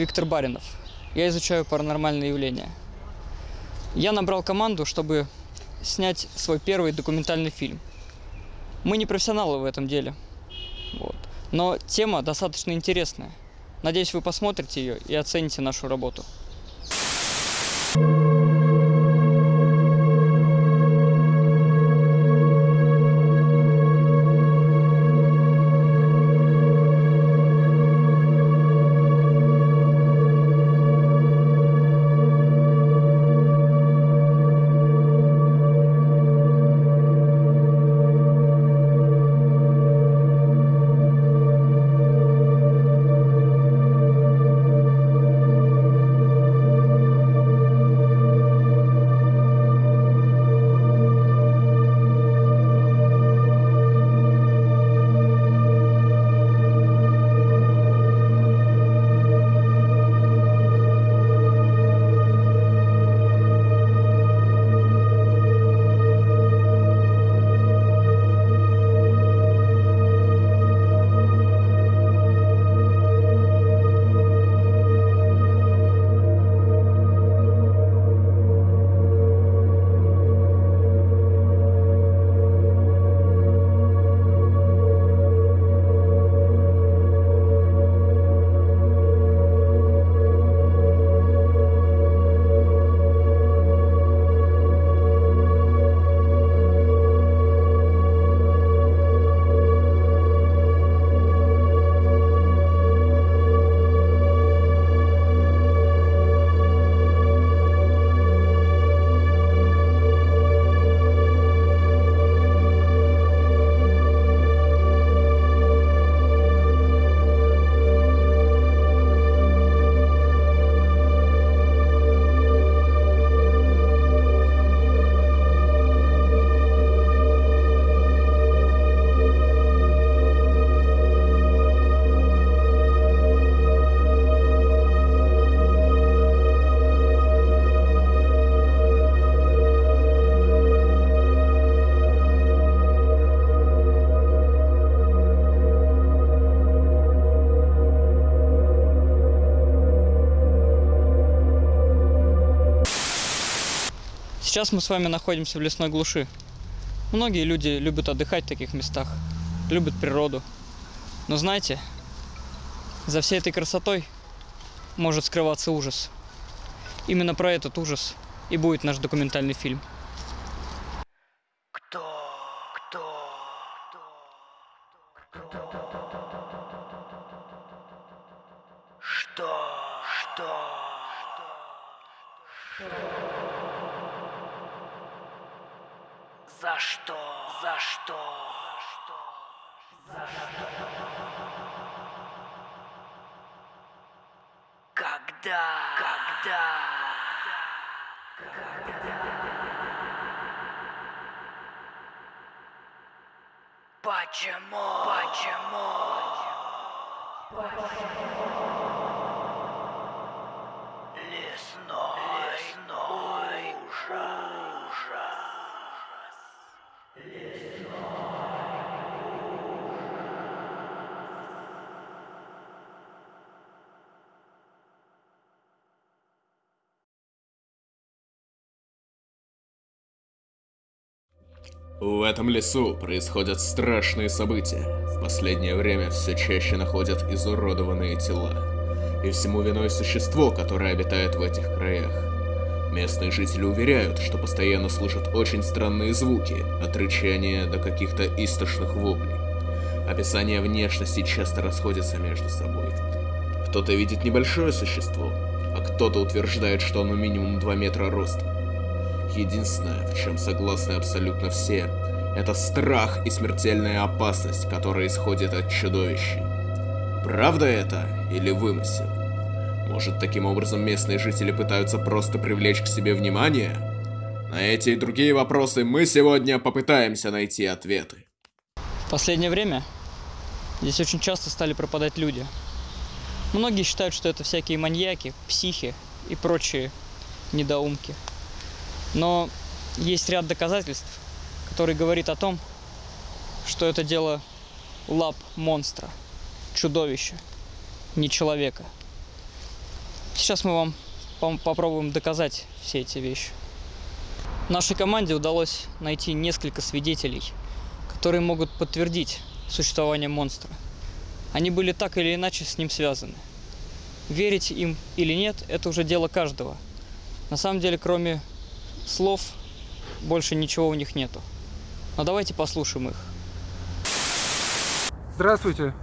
Виктор Баринов. Я изучаю паранормальные явления. Я набрал команду, чтобы снять свой первый документальный фильм. Мы не профессионалы в этом деле. Вот. Но тема достаточно интересная. Надеюсь, вы посмотрите ее и оцените нашу работу. Сейчас мы с вами находимся в лесной глуши. Многие люди любят отдыхать в таких местах, любят природу. Но знаете, за всей этой красотой может скрываться ужас. Именно про этот ужас и будет наш документальный фильм. Кто? Кто? Кто? Что? Что? За что? За что? За что? Когда? Почему? Почему? Лесной, Лесной ужас. В этом лесу происходят страшные события. В последнее время все чаще находят изуродованные тела. И всему виной существо, которое обитает в этих краях. Местные жители уверяют, что постоянно слышат очень странные звуки, от рычания до каких-то истошных воплей. Описания внешности часто расходятся между собой. Кто-то видит небольшое существо, а кто-то утверждает, что оно минимум 2 метра ростом. Единственное, в чем согласны абсолютно все, это страх и смертельная опасность, которая исходит от чудовищей. Правда это или вымысел? Может, таким образом местные жители пытаются просто привлечь к себе внимание? На эти и другие вопросы мы сегодня попытаемся найти ответы. В последнее время здесь очень часто стали пропадать люди. Многие считают, что это всякие маньяки, психи и прочие недоумки. Но есть ряд доказательств, который говорит о том, что это дело лап монстра, чудовища, не человека. Сейчас мы вам попробуем доказать все эти вещи. Нашей команде удалось найти несколько свидетелей, которые могут подтвердить существование монстра. Они были так или иначе с ним связаны. Верить им или нет, это уже дело каждого. На самом деле, кроме слов, больше ничего у них нету. Но давайте послушаем их. Здравствуйте.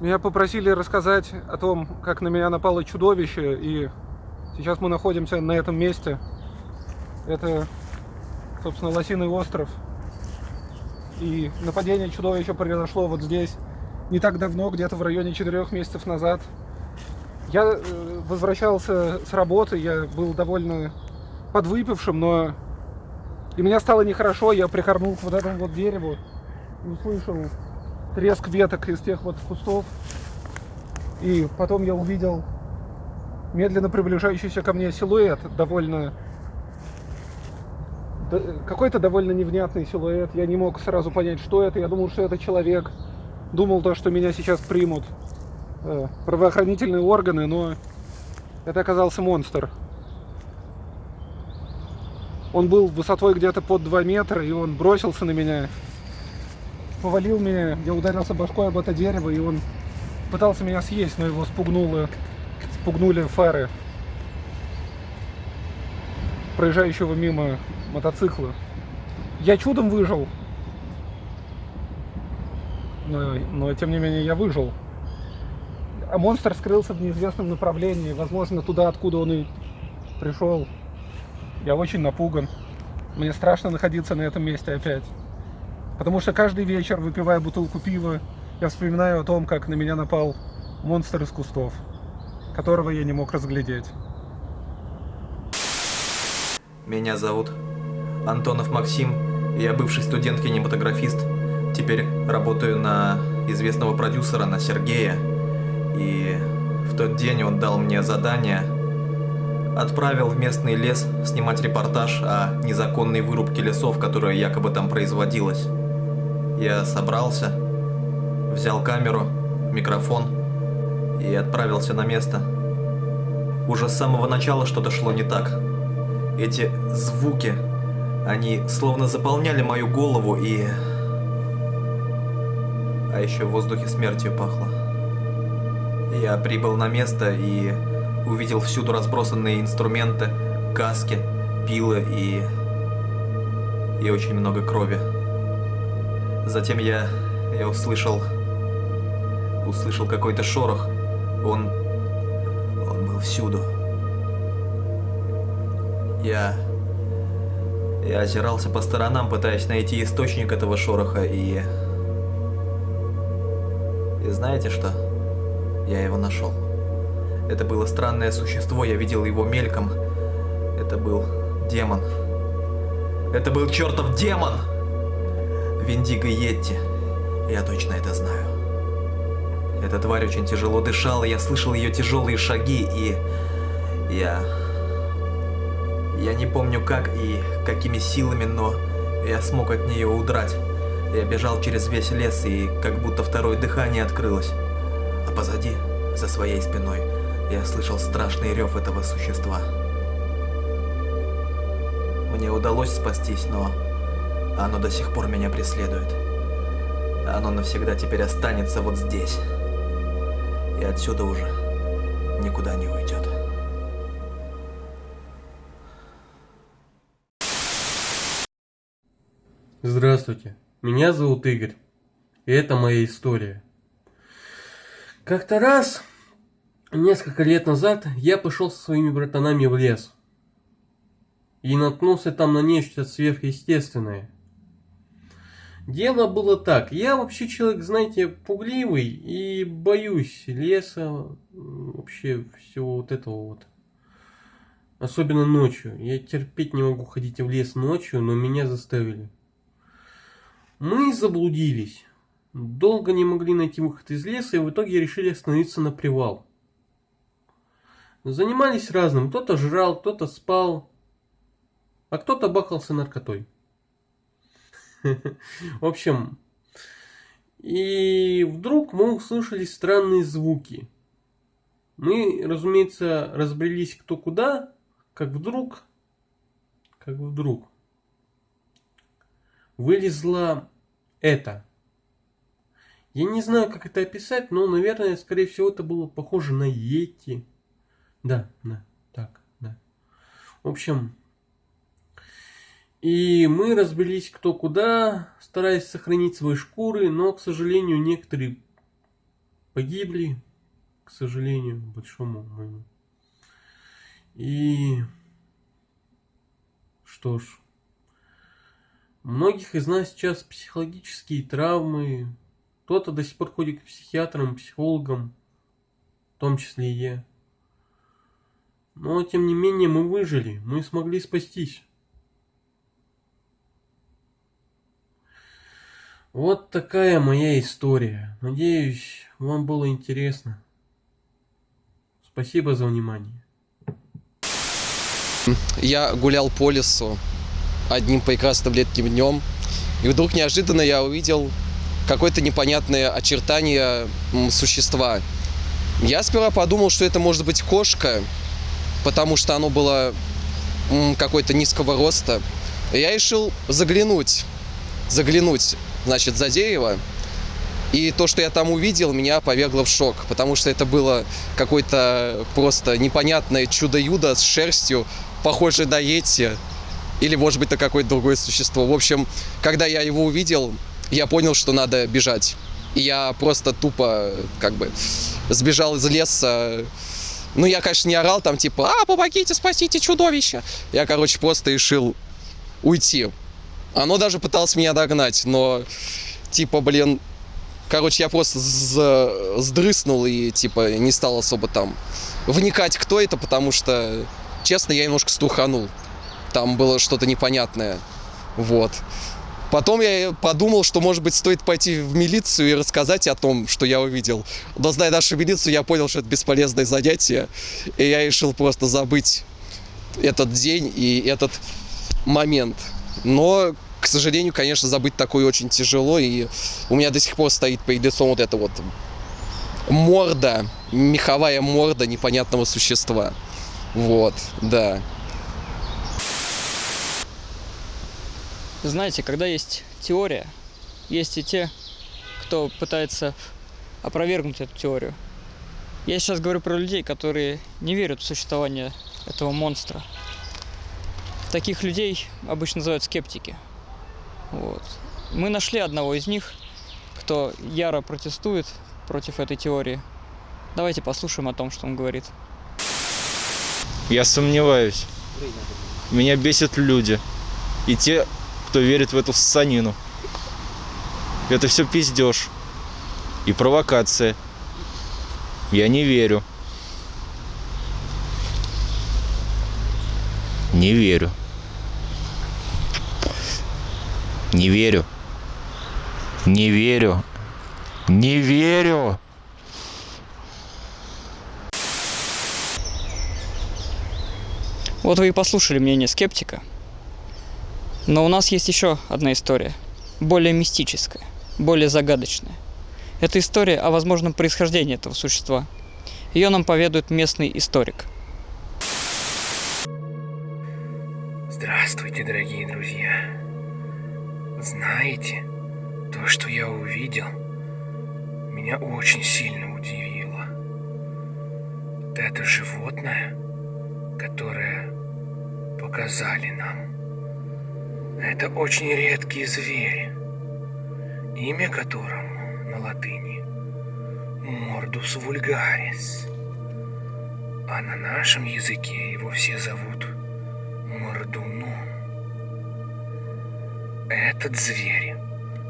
Меня попросили рассказать о том, как на меня напало чудовище, и сейчас мы находимся на этом месте. Это, собственно, Лосиный остров. И нападение чудовища произошло вот здесь не так давно, где-то в районе четырех месяцев назад. Я э, возвращался с работы, я был довольно подвыпившим, но и мне стало нехорошо, я прикорнул к вот этому вот дереву и услышал треск веток из тех вот кустов. И потом я увидел медленно приближающийся ко мне силуэт, довольно... Какой-то довольно невнятный силуэт. Я не мог сразу понять, что это. Я думал, что это человек. Думал то, что меня сейчас примут э, правоохранительные органы, но это оказался монстр. Он был высотой где-то под 2 метра, и он бросился на меня повалил меня, я ударился башкой об это дерево, и он пытался меня съесть, но его спугнуло, спугнули фары проезжающего мимо мотоцикла. Я чудом выжил, но, но тем не менее я выжил. А монстр скрылся в неизвестном направлении, возможно, туда, откуда он и пришел. Я очень напуган. Мне страшно находиться на этом месте опять. Потому что каждый вечер, выпивая бутылку пива, я вспоминаю о том, как на меня напал монстр из кустов, которого я не мог разглядеть. Меня зовут Антонов Максим, я бывший студент-кинематографист. Теперь работаю на известного продюсера, на Сергея. И в тот день он дал мне задание, отправил в местный лес снимать репортаж о незаконной вырубке лесов, которая якобы там производилась. Я собрался, взял камеру, микрофон и отправился на место. Уже с самого начала что-то шло не так. Эти звуки, они словно заполняли мою голову и... А еще в воздухе смертью пахло. Я прибыл на место и увидел всюду разбросанные инструменты, каски, пилы и... и очень много крови. Затем я... я услышал... услышал какой-то шорох. Он... он был всюду. Я... Я озирался по сторонам, пытаясь найти источник этого шороха, и... И знаете что? Я его нашел. Это было странное существо, я видел его мельком. Это был демон. Это был чертов демон! Виндиго Йетти. Я точно это знаю. Эта тварь очень тяжело дышала, я слышал ее тяжелые шаги, и... Я... Я не помню как и какими силами, но я смог от нее удрать. Я бежал через весь лес, и как будто второе дыхание открылось. А позади, за своей спиной, я слышал страшный рев этого существа. Мне удалось спастись, но оно до сих пор меня преследует. Оно навсегда теперь останется вот здесь. И отсюда уже никуда не уйдет. Здравствуйте, меня зовут Игорь, и это моя история. Как-то раз, несколько лет назад, я пошел со своими братанами в лес и наткнулся там на нечто сверхъестественное. Дело было так, я вообще человек, знаете, пугливый и боюсь леса, вообще всего вот этого вот. Особенно ночью. Я терпеть не могу ходить в лес ночью, но меня заставили. Мы заблудились. Долго не могли найти выход из леса и в итоге решили остановиться на привал. Занимались разным. Кто-то жрал, кто-то спал, а кто-то бахался наркотой. В общем, и вдруг мы услышали странные звуки. Мы, разумеется, разбрелись кто куда, как вдруг, как вдруг вылезла это. Я не знаю, как это описать, но, наверное, скорее всего, это было похоже на Йети. Да, да, так, да. В общем, и мы разбились кто куда, стараясь сохранить свои шкуры, но, к сожалению, некоторые погибли, к сожалению, большому моему. И что ж, многих из нас сейчас психологические травмы, кто-то до сих пор ходит к психиатрам, психологам, в том числе и я. Но, тем не менее, мы выжили, мы смогли спастись. Вот такая моя история. Надеюсь, вам было интересно. Спасибо за внимание. Я гулял по лесу одним прекрасным летним днем, и вдруг неожиданно я увидел какое-то непонятное очертание существа. Я сперва подумал, что это может быть кошка, потому что оно было какой-то низкого роста. Я решил заглянуть, заглянуть значит, за дерево. И то, что я там увидел, меня повергло в шок, потому что это было какое-то просто непонятное чудо-юдо с шерстью, похожее на Йети, или, может быть, на какое-то другое существо. В общем, когда я его увидел, я понял, что надо бежать. И я просто тупо, как бы, сбежал из леса. Ну, я, конечно, не орал там, типа, а, помогите, спасите чудовище. Я, короче, просто решил уйти. Оно даже пыталось меня догнать, но, типа, блин, короче, я просто сдрыснул и, типа, не стал особо там вникать, кто это, потому что, честно, я немножко струханул. Там было что-то непонятное, вот. Потом я подумал, что, может быть, стоит пойти в милицию и рассказать о том, что я увидел. Но, зная нашу милицию, я понял, что это бесполезное занятие, и я решил просто забыть этот день и этот момент. Но, к сожалению, конечно, забыть такое очень тяжело. И у меня до сих пор стоит перед лицом вот эта вот морда, меховая морда непонятного существа. Вот, да. Знаете, когда есть теория, есть и те, кто пытается опровергнуть эту теорию. Я сейчас говорю про людей, которые не верят в существование этого монстра. Таких людей обычно называют скептики. Вот. Мы нашли одного из них, кто яро протестует против этой теории. Давайте послушаем о том, что он говорит. Я сомневаюсь. Меня бесят люди. И те, кто верит в эту ссанину. Это все пиздеж. И провокация. Я не верю. Не верю. Не верю. Не верю. Не верю. Вот вы и послушали мнение скептика. Но у нас есть еще одна история, более мистическая, более загадочная. Это история о возможном происхождении этого существа. Ее нам поведает местный историк. Здравствуйте, дорогие друзья. Знаете, то, что я увидел, меня очень сильно удивило. Вот это животное, которое показали нам, это очень редкий зверь, имя которому на латыни Мордус вульгарис, а на нашем языке его все зовут Мордуном. Этот зверь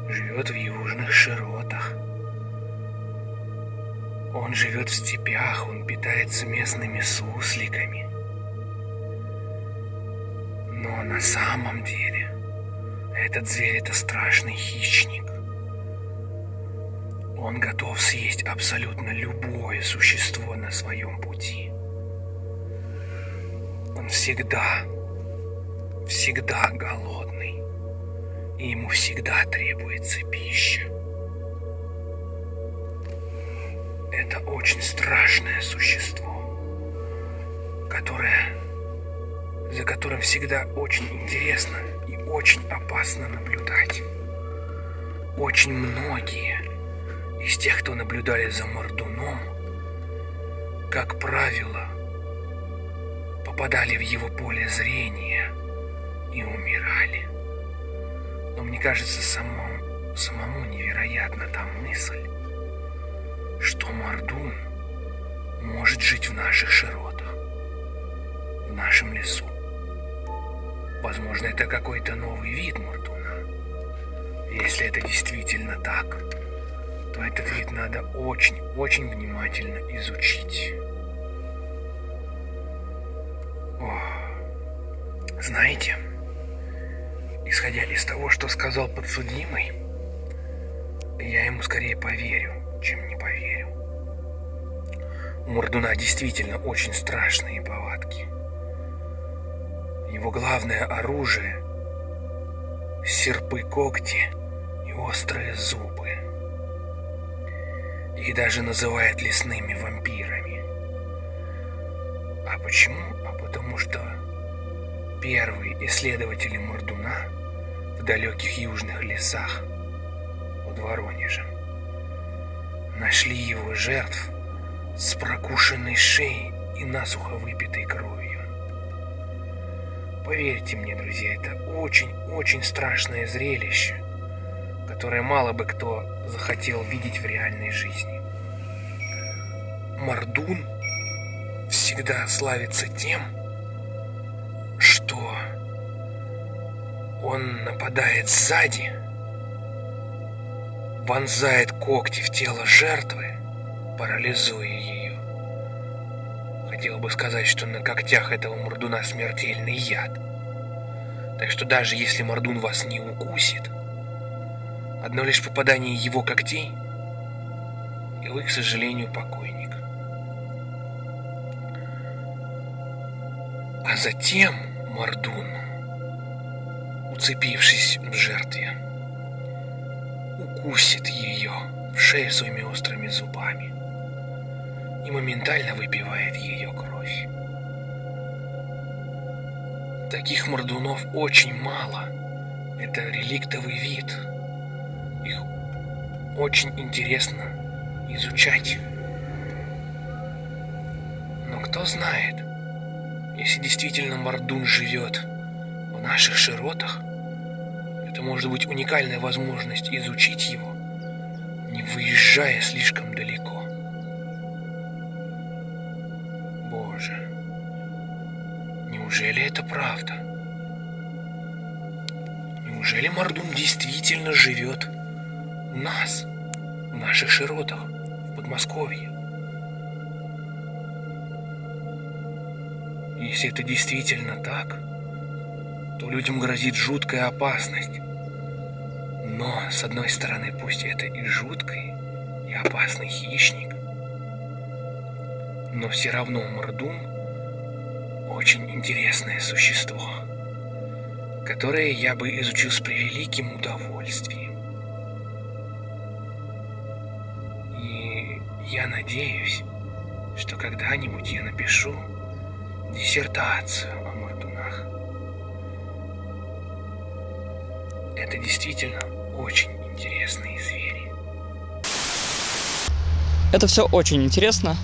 живет в южных широтах. Он живет в степях, он питается местными сусликами. Но на самом деле этот зверь это страшный хищник. Он готов съесть абсолютно любое существо на своем пути. Он всегда, всегда голодный и ему всегда требуется пища. Это очень страшное существо, которое, за которым всегда очень интересно очень опасно наблюдать. Очень многие из тех, кто наблюдали за Мордуном, как правило, попадали в его поле зрения и умирали. Но мне кажется, самому, самому невероятна та мысль, что Мордун может жить в наших широтах, в нашем лесу. Возможно, это какой-то новый вид Мордуна. Если это действительно так, то этот вид надо очень-очень внимательно изучить. О, знаете, исходя из того, что сказал подсудимый, я ему скорее поверю, чем не поверю. У Мордуна действительно очень страшные повадки. Его главное оружие — серпы-когти и острые зубы. Их даже называют лесными вампирами. А почему? А потому что первые исследователи Мордуна в далеких южных лесах под Воронежем нашли его жертв с прокушенной шеей и насухо выпитой кровью. Поверьте мне, друзья, это очень-очень страшное зрелище, которое мало бы кто захотел видеть в реальной жизни. Мордун всегда славится тем, что он нападает сзади, вонзает когти в тело жертвы, парализуя. Хотел бы сказать, что на когтях этого мордуна смертельный яд. Так что даже если мордун вас не укусит, одно лишь попадание его когтей, и вы, к сожалению, покойник. А затем мордун, уцепившись в жертве, укусит ее в шею своими острыми зубами и моментально выпивает ее кровь. Таких мордунов очень мало. Это реликтовый вид. Их очень интересно изучать. Но кто знает, если действительно мордун живет в наших широтах, это может быть уникальная возможность изучить его, не выезжая слишком далеко. Боже, неужели это правда? Неужели Мордун действительно живет у нас, в наших широтах, в Подмосковье? Если это действительно так, то людям грозит жуткая опасность. Но, с одной стороны, пусть это и жуткий, и опасный хищник, но все равно Мордун очень интересное существо, которое я бы изучил с превеликим удовольствием. И я надеюсь, что когда-нибудь я напишу диссертацию о мордунах. Это действительно очень интересные звери. Это все очень интересно,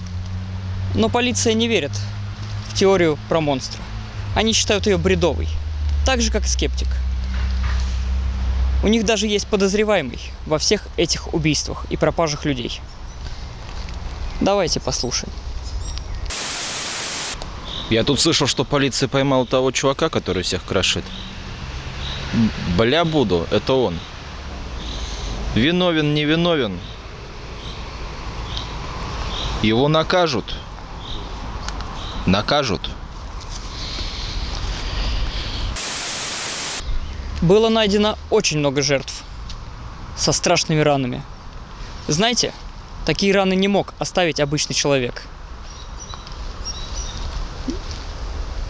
но полиция не верит в теорию про монстра. Они считают ее бредовой, так же как и скептик. У них даже есть подозреваемый во всех этих убийствах и пропажах людей. Давайте послушаем. Я тут слышал, что полиция поймала того чувака, который всех крошит. Бля буду, это он. Виновен, не виновен. Его накажут. Накажут. Было найдено очень много жертв со страшными ранами. Знаете, такие раны не мог оставить обычный человек.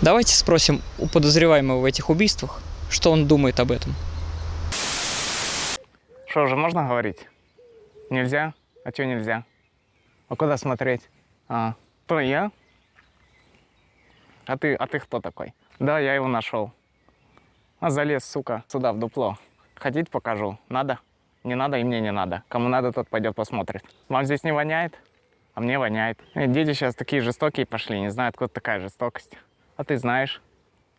Давайте спросим у подозреваемого в этих убийствах, что он думает об этом. Что, уже можно говорить? Нельзя? А чего нельзя? А куда смотреть? А, то я? А ты, а ты кто такой? Да, я его нашел. А залез, сука, сюда, в дупло. Хотите, покажу? Надо? Не надо и мне не надо. Кому надо, тот пойдет посмотрит. Вам здесь не воняет? А мне воняет. Э, Дети сейчас такие жестокие пошли, не знаю, откуда такая жестокость. А ты знаешь?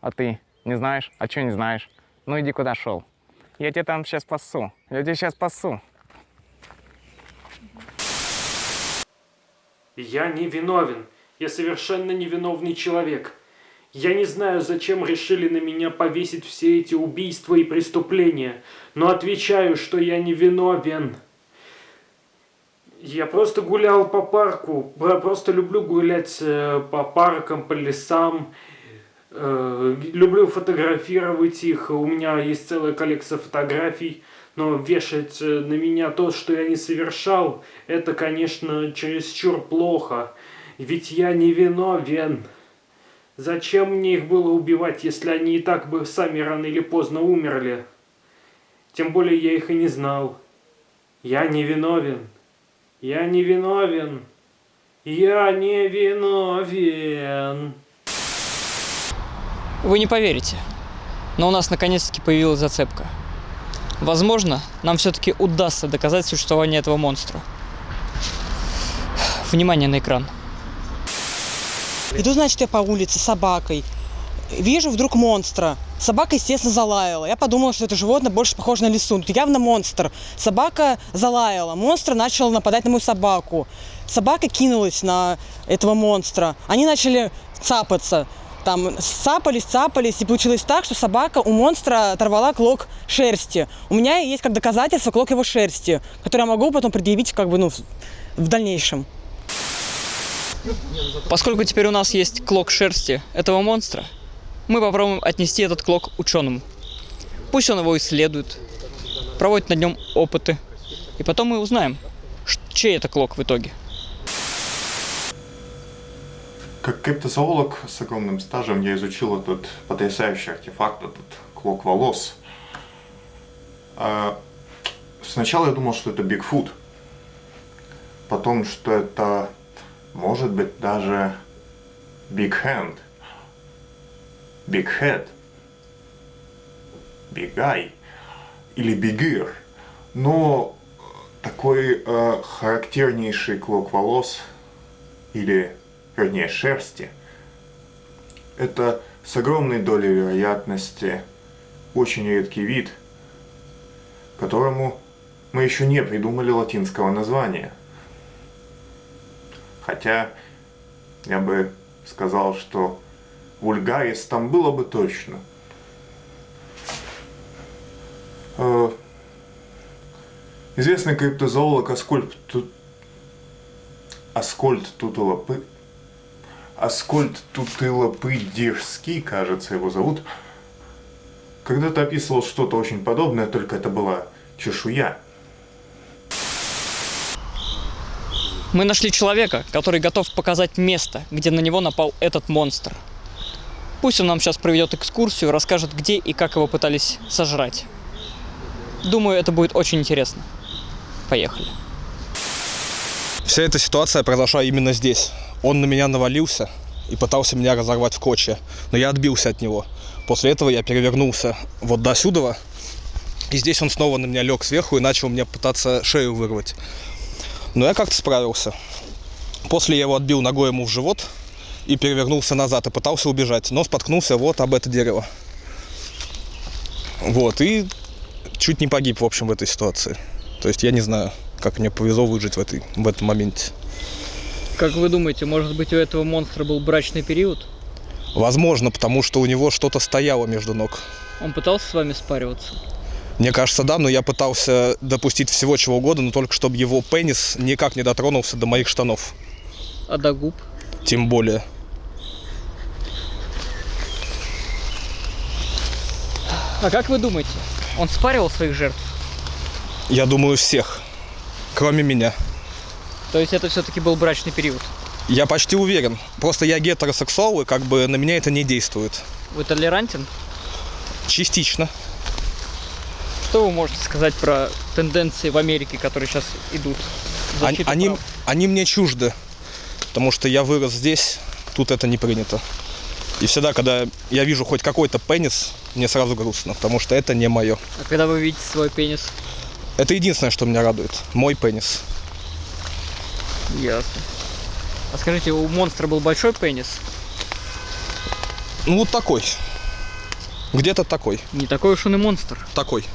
А ты не знаешь? А что не знаешь? Ну иди куда шел. Я тебя там сейчас пасу. Я тебя сейчас пасу. Я не виновен. Я совершенно невиновный человек. Я не знаю, зачем решили на меня повесить все эти убийства и преступления, но отвечаю, что я не виновен. Я просто гулял по парку, просто люблю гулять э, по паркам, по лесам, Э, люблю фотографировать их, у меня есть целая коллекция фотографий, но вешать э, на меня то, что я не совершал, это, конечно, чересчур плохо, ведь я не виновен. Зачем мне их было убивать, если они и так бы сами рано или поздно умерли? Тем более я их и не знал. Я не виновен. Я не виновен. Я не виновен. Вы не поверите, но у нас наконец-таки появилась зацепка. Возможно, нам все-таки удастся доказать существование этого монстра. Внимание на экран. Иду, значит, я по улице с собакой. Вижу вдруг монстра. Собака, естественно, залаяла. Я подумала, что это животное больше похоже на лису. Тут явно монстр. Собака залаяла. Монстр начал нападать на мою собаку. Собака кинулась на этого монстра. Они начали цапаться. Там цапались, цапались, и получилось так, что собака у монстра оторвала клок шерсти. У меня есть как доказательство клок его шерсти, который я могу потом предъявить как бы, ну, в- дальнейшем. Поскольку теперь у нас есть клок шерсти этого монстра, мы попробуем отнести этот клок ученому. Пусть он его исследует, проводит на нем опыты, и потом мы узнаем, чей это клок в итоге. Как криптозоолог с огромным стажем я изучил этот потрясающий артефакт, этот клок волос. А, Сначала я думал, что это Бигфут. Потом, что это может быть даже Big Hand. Big Head. Big Eye. Или Big Ear. Но такой э, характернейший клок волос или вернее шерсти, это с огромной долей вероятности очень редкий вид, которому мы еще не придумали латинского названия. Хотя я бы сказал, что вульгарис там было бы точно. Э, Известный криптозоолог Аскольд, Ту- Аскольд Тутулапы Аскольд Тутылопыдирский, кажется, его зовут, когда-то описывал что-то очень подобное, только это была чешуя. Мы нашли человека, который готов показать место, где на него напал этот монстр. Пусть он нам сейчас проведет экскурсию, расскажет, где и как его пытались сожрать. Думаю, это будет очень интересно. Поехали. Вся эта ситуация произошла именно здесь. Он на меня навалился и пытался меня разорвать в клочья, но я отбился от него. После этого я перевернулся вот до сюда, и здесь он снова на меня лег сверху и начал мне пытаться шею вырвать. Но я как-то справился. После я его отбил ногой ему в живот и перевернулся назад и пытался убежать, но споткнулся вот об это дерево. Вот, и чуть не погиб, в общем, в этой ситуации. То есть я не знаю, как мне повезло выжить в, этой, в этом моменте. Как вы думаете, может быть у этого монстра был брачный период? Возможно, потому что у него что-то стояло между ног. Он пытался с вами спариваться? Мне кажется, да, но я пытался допустить всего чего угодно, но только чтобы его пенис никак не дотронулся до моих штанов. А до губ? Тем более. А как вы думаете, он спаривал своих жертв? Я думаю, всех. Кроме меня. То есть это все-таки был брачный период? Я почти уверен. Просто я гетеросексуал, и как бы на меня это не действует. Вы толерантен? Частично. Что вы можете сказать про тенденции в Америке, которые сейчас идут? Они, они, они мне чужды, потому что я вырос здесь, тут это не принято. И всегда, когда я вижу хоть какой-то пенис, мне сразу грустно, потому что это не мое. А когда вы видите свой пенис? Это единственное, что меня радует. Мой пенис. Ясно. А скажите, у монстра был большой пенис? Ну, вот такой. Где-то такой. Не такой уж он и монстр. Такой.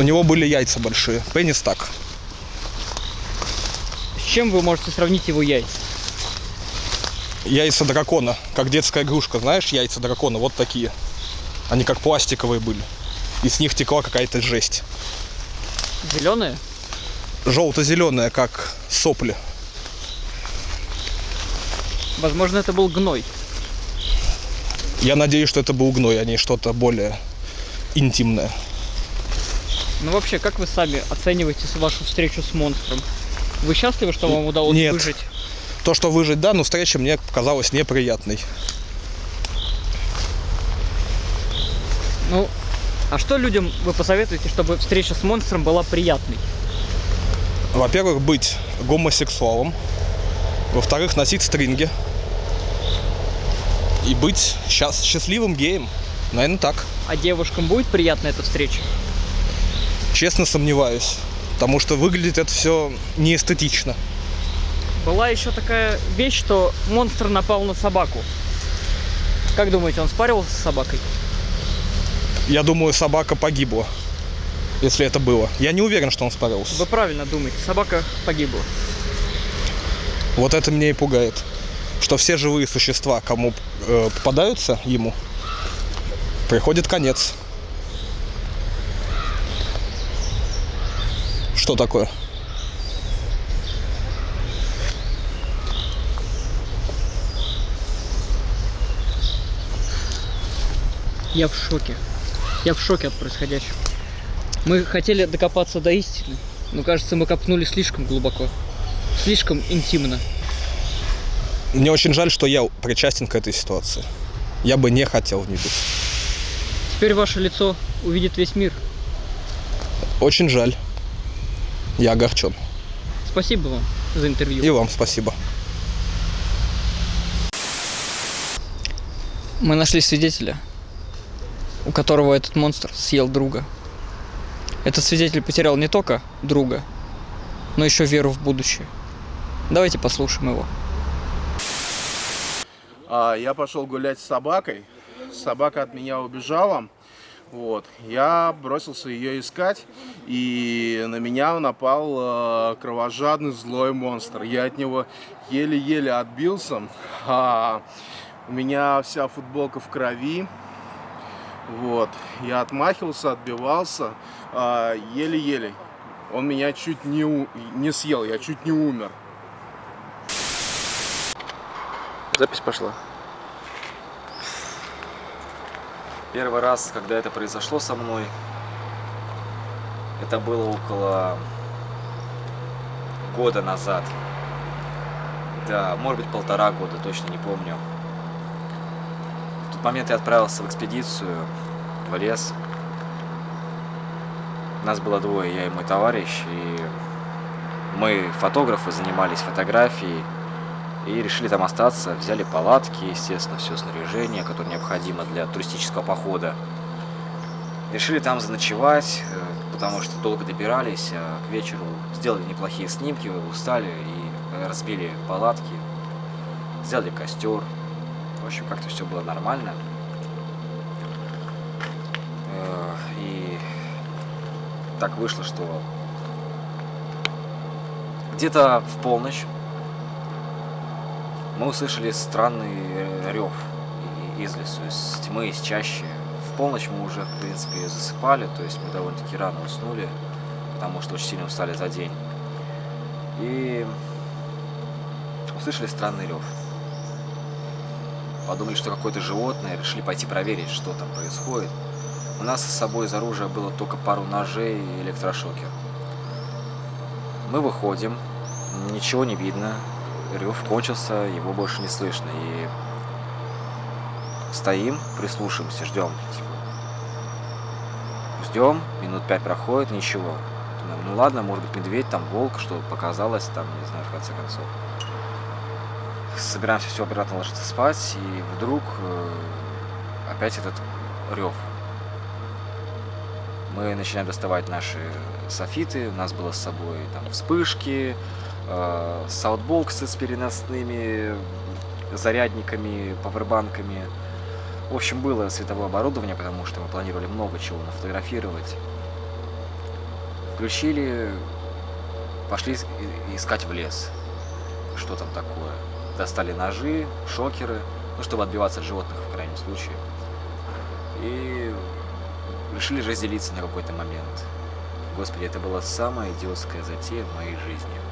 У него были яйца большие. Пенис так. С чем вы можете сравнить его яйца? Яйца дракона. Как детская игрушка. Знаешь, яйца дракона вот такие. Они как пластиковые были. И с них текла какая-то жесть. Зеленые? Желто-зеленая, как сопли. Возможно, это был гной. Я надеюсь, что это был гной, а не что-то более интимное. Ну вообще, как вы сами оцениваете вашу встречу с монстром? Вы счастливы, что вам удалось Нет. выжить? То, что выжить, да, но встреча мне показалась неприятной. Ну, а что людям вы посоветуете, чтобы встреча с монстром была приятной? Во-первых, быть гомосексуалом. Во-вторых, носить стринги. И быть счаст- счастливым геем. Наверное, так. А девушкам будет приятна эта встреча? Честно сомневаюсь. Потому что выглядит это все неэстетично. Была еще такая вещь, что монстр напал на собаку. Как думаете, он спаривался с собакой? Я думаю, собака погибла. Если это было. Я не уверен, что он справился. Вы правильно думаете, собака погибла. Вот это меня и пугает. Что все живые существа, кому э, попадаются ему, приходит конец. Что такое? Я в шоке. Я в шоке от происходящего. Мы хотели докопаться до истины, но кажется, мы копнули слишком глубоко. Слишком интимно. Мне очень жаль, что я причастен к этой ситуации. Я бы не хотел в ней быть. Теперь ваше лицо увидит весь мир. Очень жаль. Я огорчен. Спасибо вам за интервью. И вам спасибо. Мы нашли свидетеля, у которого этот монстр съел друга. Этот свидетель потерял не только друга, но еще веру в будущее. Давайте послушаем его. А, я пошел гулять с собакой. Собака от меня убежала. Вот. Я бросился ее искать, и на меня напал э, кровожадный злой монстр. Я от него еле-еле отбился. А, у меня вся футболка в крови. Вот. Я отмахивался, отбивался. а, еле-еле. Он меня чуть не, у- не съел, я чуть не умер. Запись пошла. Первый раз, когда это произошло со мной, это было около года назад. Да, может быть полтора года, точно не помню. В тот момент я отправился в экспедицию в лес. Нас было двое, я и мой товарищ, и мы, фотографы, занимались фотографией и решили там остаться. Взяли палатки, естественно, все снаряжение, которое необходимо для туристического похода. Решили там заночевать, э, потому что долго добирались, а к вечеру сделали неплохие снимки, устали и э, разбили палатки, сделали костер. В общем, как-то все было нормально. Э, И так вышло, что где-то в полночь мы услышали странный рев из лесу, из тьмы, из чащи. В полночь мы уже, в принципе, засыпали, то есть мы довольно-таки рано уснули, потому что очень сильно устали за день. И услышали странный рев. Подумали, что какое-то животное, решили пойти проверить, что там происходит. У нас с собой из оружия было только пару ножей и электрошокер. Мы выходим, ничего не видно, рев кончился, его больше не слышно. И стоим, прислушиваемся, ждем. Типа. Ждем, минут пять проходит, ничего. Ну ладно, может быть медведь, там волк, что показалось, там, не знаю, в конце концов. Собираемся все обратно ложиться спать, и вдруг э, опять этот рев. Мы начинаем доставать наши софиты, у нас было с собой там вспышки, саутбоксы с переносными зарядниками, павербанками. В общем, было световое оборудование, потому что мы планировали много чего нафотографировать. Включили, пошли искать в лес. Что там такое. Достали ножи, шокеры, ну, чтобы отбиваться от животных в крайнем случае. И решили разделиться на какой-то момент. Господи, это была самая идиотская затея в моей жизни.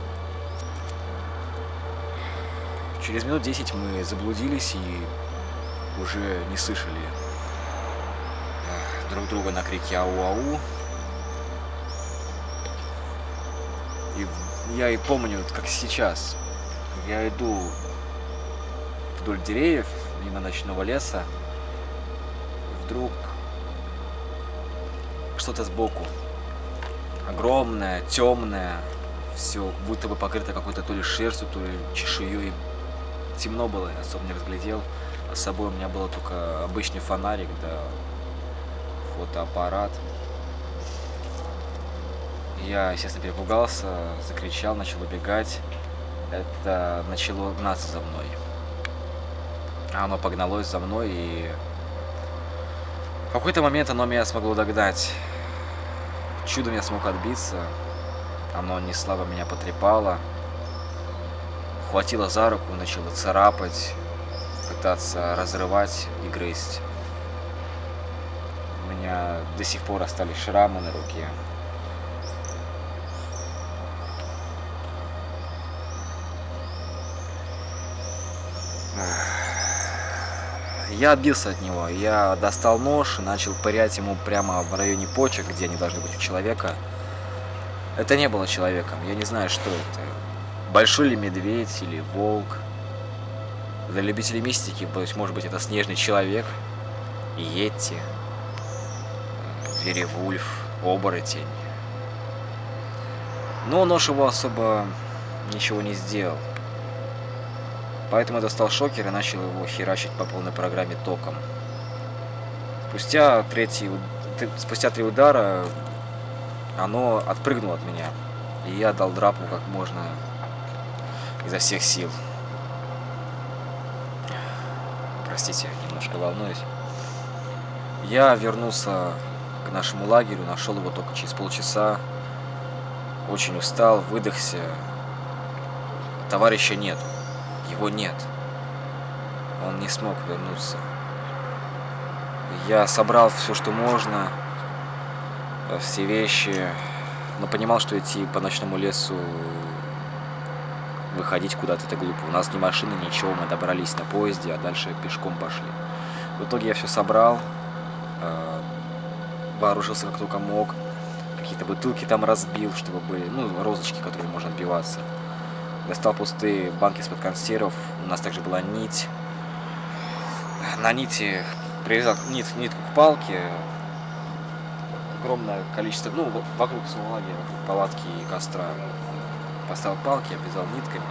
Через минут 10 мы заблудились и уже не слышали друг друга на крики ау-ау. И я и помню, как сейчас. Я иду вдоль деревьев, мимо ночного леса. Вдруг что-то сбоку. Огромное, темное, все будто бы покрыто какой-то то ли шерстью, то ли чешуей. Темно было, я особо не разглядел. С собой у меня было только обычный фонарик, да фотоаппарат. Я, естественно, перепугался, закричал, начал убегать. Это начало гнаться за мной. А оно погналось за мной, и в какой-то момент оно меня смогло догнать. Чудом я смог отбиться. Оно не слабо меня потрепало. Хватило за руку, начало царапать, пытаться разрывать и грызть. У меня до сих пор остались шрамы на руке. Я отбился от него. Я достал нож и начал пырять ему прямо в районе почек, где они должны быть у человека. Это не было человеком. Я не знаю, что это. Большой ли медведь или волк. Для любителей мистики, то может быть, это снежный человек, йети, веревульф, оборотень. Но нож его особо ничего не сделал. Поэтому я достал шокер и начал его херачить по полной программе током. Спустя, третий, спустя три удара оно отпрыгнуло от меня. И я дал драпу как можно изо всех сил. Простите, немножко волнуюсь. Я вернулся к нашему лагерю, нашел его только через полчаса. Очень устал, выдохся. Товарища нет. Его нет. Он не смог вернуться. Я собрал все, что можно, все вещи, но понимал, что идти по ночному лесу, выходить куда-то это глупо. У нас ни машины, ничего, мы добрались на поезде, а дальше пешком пошли. В итоге я все собрал, вооружился как только мог, какие-то бутылки там разбил, чтобы были, ну, розочки, которые можно отбиваться. Достал пустые банки из-под консервов, у нас также была нить. На нити привязал нит, нитку к палке, огромное количество, ну, вокруг своего лагеря, вокруг палатки и костра. Поставил палки, обвязал нитками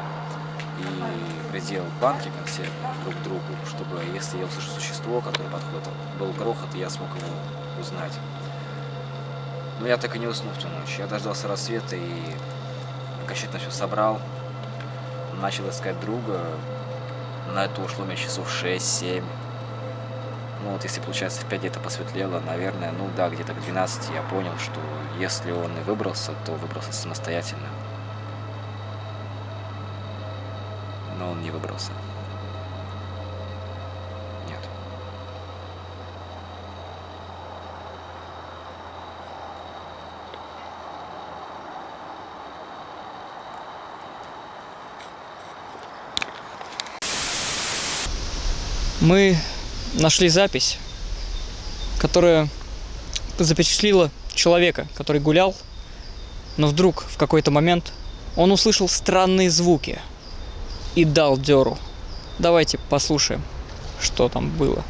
и приделал банки консервы друг к другу, чтобы, если я услышу существо, которое подходит, был грохот, и я смог его узнать. Но я так и не уснул в ту ночь. Я дождался рассвета и окончательно все собрал. Начал искать друга. На это ушло мне часов 6-7. Ну вот если получается в 5 где-то посветлело, наверное, ну да, где-то к 12 я понял, что если он и выбрался, то выбрался самостоятельно. Не выбрался. Нет. Мы нашли запись, которая запечатлила человека, который гулял, но вдруг в какой-то момент он услышал странные звуки и дал дёру. Давайте послушаем, что там было.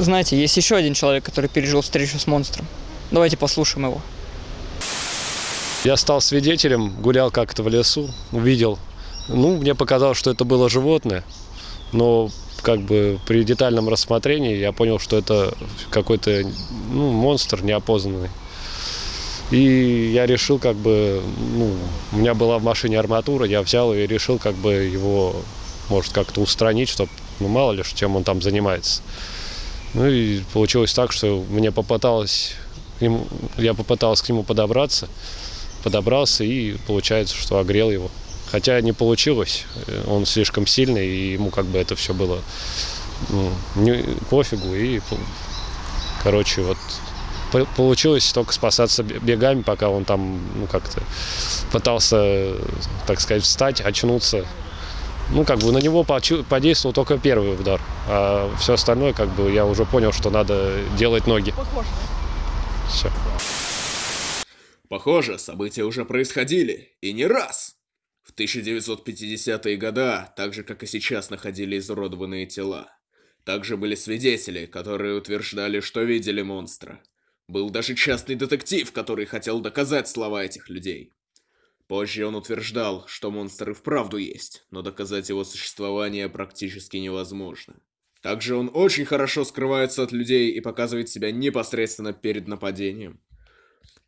Знаете, есть еще один человек, который пережил встречу с монстром. Давайте послушаем его. Я стал свидетелем, гулял как-то в лесу, увидел. Ну, мне показалось, что это было животное, но как бы при детальном рассмотрении я понял, что это какой-то ну, монстр неопознанный. И я решил как бы, ну, у меня была в машине арматура, я взял и решил как бы его, может, как-то устранить, чтобы, ну, мало ли, чем он там занимается. Ну и получилось так, что мне попыталось, к нему, я попытался к нему подобраться, подобрался и получается, что огрел его. Хотя не получилось, он слишком сильный, и ему как бы это все было ну, не, пофигу. И, короче, вот получилось только спасаться бегами, пока он там, ну, как-то пытался, так сказать, встать, очнуться. Ну, как бы на него подействовал только первый удар, а все остальное, как бы, я уже понял, что надо делать ноги. Все. Похоже, события уже происходили, и не раз. В 1950-е годы, так же как и сейчас, находили изуродованные тела. Также были свидетели, которые утверждали, что видели монстра. Был даже частный детектив, который хотел доказать слова этих людей. Позже он утверждал, что монстр и вправду есть, но доказать его существование практически невозможно. Также он очень хорошо скрывается от людей и показывает себя непосредственно перед нападением.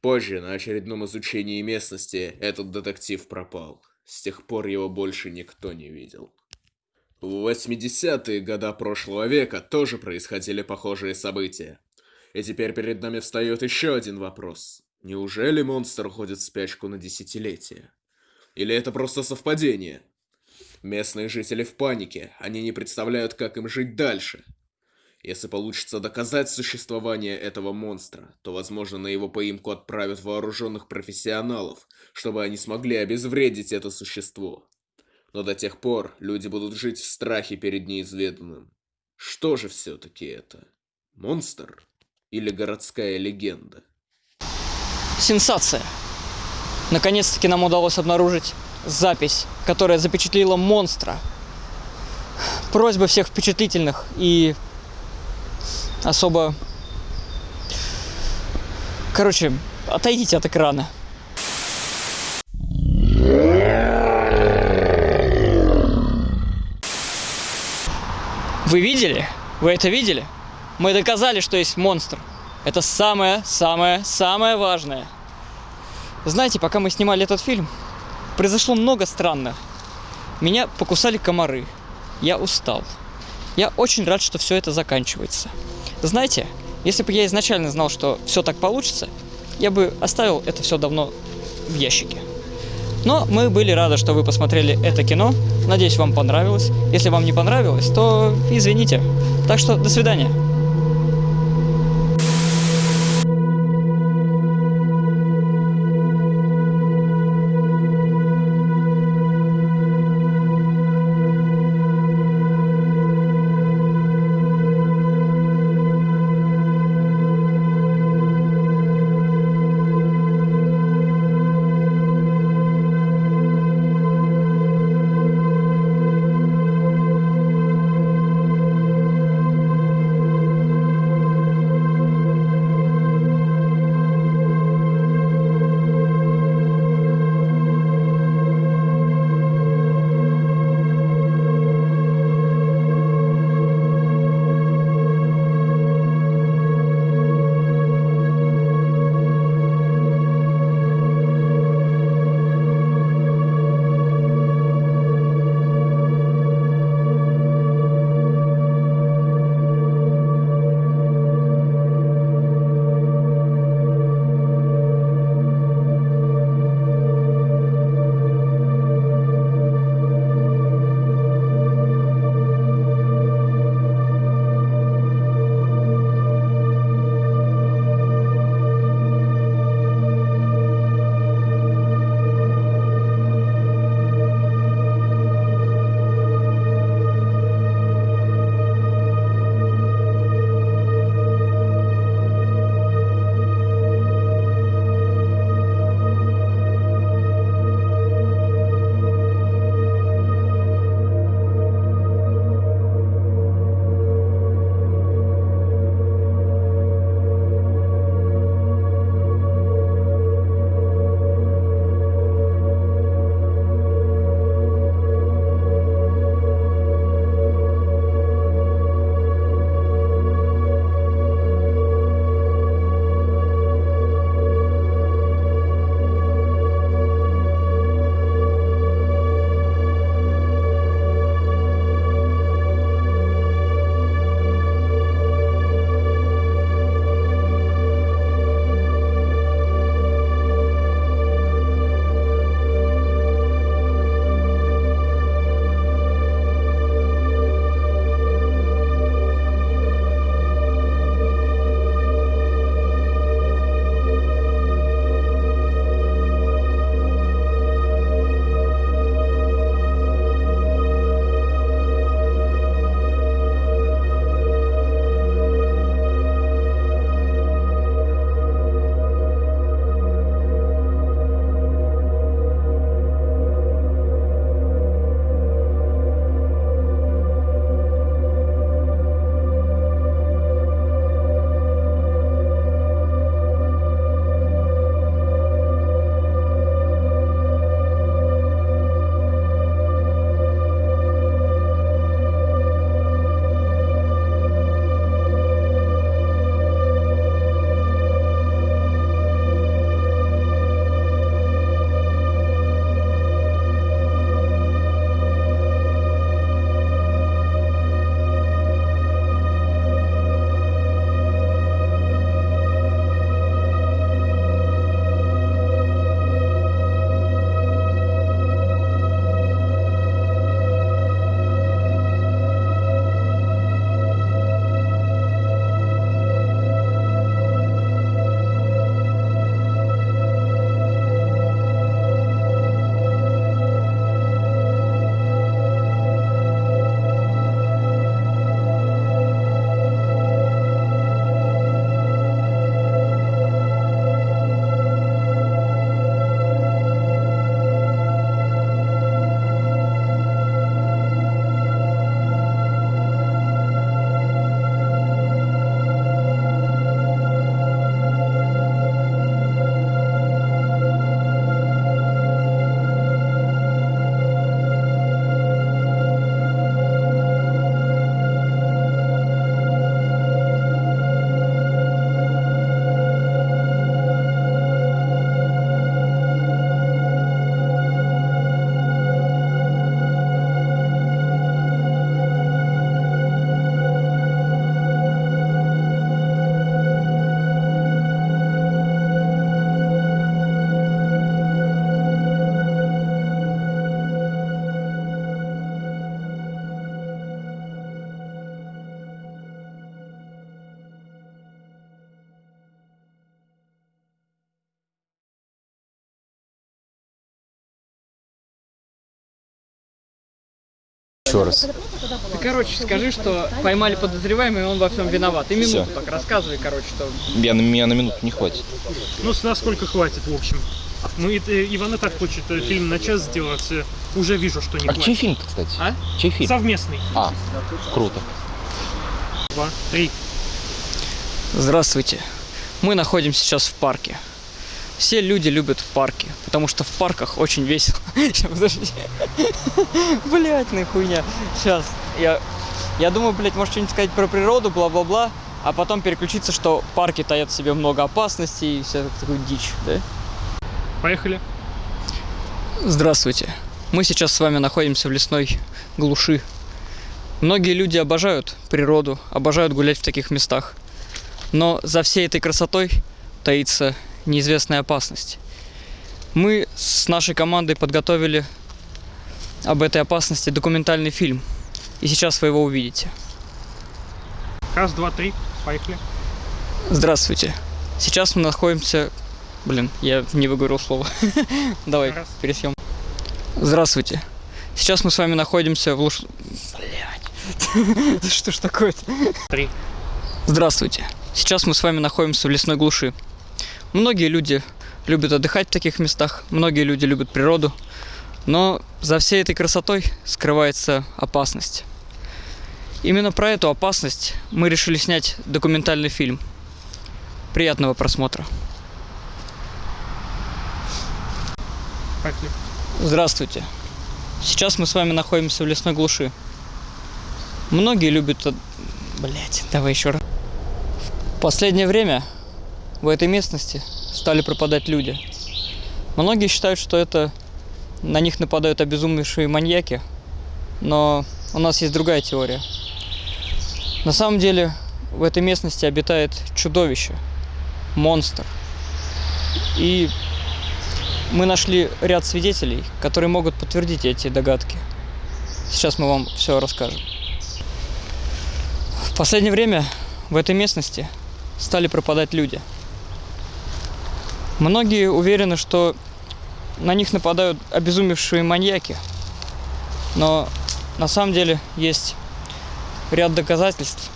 Позже, на очередном изучении местности, этот детектив пропал. С тех пор его больше никто не видел. В 80-е годы прошлого века тоже происходили похожие события. И теперь перед нами встает еще один вопрос. Неужели монстр уходит в спячку на десятилетия? Или это просто совпадение? Местные жители в панике, они не представляют, как им жить дальше. Если получится доказать существование этого монстра, то, возможно, на его поимку отправят вооруженных профессионалов, чтобы они смогли обезвредить это существо. Но до тех пор люди будут жить в страхе перед неизведанным. Что же все-таки это? Монстр? Или городская легенда? Сенсация! Наконец-таки нам удалось обнаружить запись, которая запечатлела монстра. Просьба всех впечатлительных и особо... Короче, отойдите от экрана. Вы видели? Вы это видели? Мы доказали, что есть монстр. Это самое-самое-самое важное. Знаете, пока мы снимали этот фильм, произошло много странных. Меня покусали комары. Я устал. Я очень рад, что все это заканчивается. Знаете, если бы я изначально знал, что все так получится, я бы оставил это все давно в ящике. Но мы были рады, что вы посмотрели это кино. Надеюсь, вам понравилось. Если вам не понравилось, то извините. Так что до свидания. Еще раз. Ты, короче, скажи, что поймали подозреваемый, и он во всем виноват. И минуту Всё. так рассказывай, короче, что... Я, на меня на минуту не хватит. Ну, с насколько хватит, в общем. Ну, и, э, Иван и так хочет э, фильм на час сделать. э, Уже вижу, что не А хватит. чей фильм-то, кстати? А? Чей фильм? Совместный. А, круто. Два, три. Здравствуйте. Мы находимся сейчас в парке. Все люди любят парки, потому что в парках очень весело. Сейчас, подожди. Блять, ну хуйня. Сейчас. Я, я думаю, блядь, может что-нибудь сказать про природу, бла-бла-бла, а потом переключиться, что парки таят в себе много опасностей и вся такую дичь, да? Поехали. Здравствуйте. Мы сейчас с вами находимся в лесной глуши. Многие люди обожают природу, обожают гулять в таких местах. Но за всей этой красотой таится неизвестная опасность. Мы с нашей командой подготовили об этой опасности документальный фильм. И сейчас вы его увидите. Раз, два, три. Поехали. Здравствуйте. Сейчас мы находимся... Блин, я не выговорил слово. Давай, пересъем. Здравствуйте. Сейчас мы с вами находимся в луж... Блять. Что ж такое-то? Три. Здравствуйте. Сейчас мы с вами находимся в лесной глуши. Многие люди любят отдыхать в таких местах, многие люди любят природу, но за всей этой красотой скрывается опасность. Именно про эту опасность мы решили снять документальный фильм. Приятного просмотра. Здравствуйте. Сейчас мы с вами находимся в лесной глуши. Многие любят... Блять, давай еще раз. В последнее время в этой местности стали пропадать люди. Многие считают, что это на них нападают обезумевшие маньяки, но у нас есть другая теория. На самом деле в этой местности обитает чудовище, монстр. И мы нашли ряд свидетелей, которые могут подтвердить эти догадки. Сейчас мы вам все расскажем. В последнее время в этой местности стали пропадать люди. Многие уверены, что на них нападают обезумевшие маньяки. Но на самом деле есть ряд доказательств,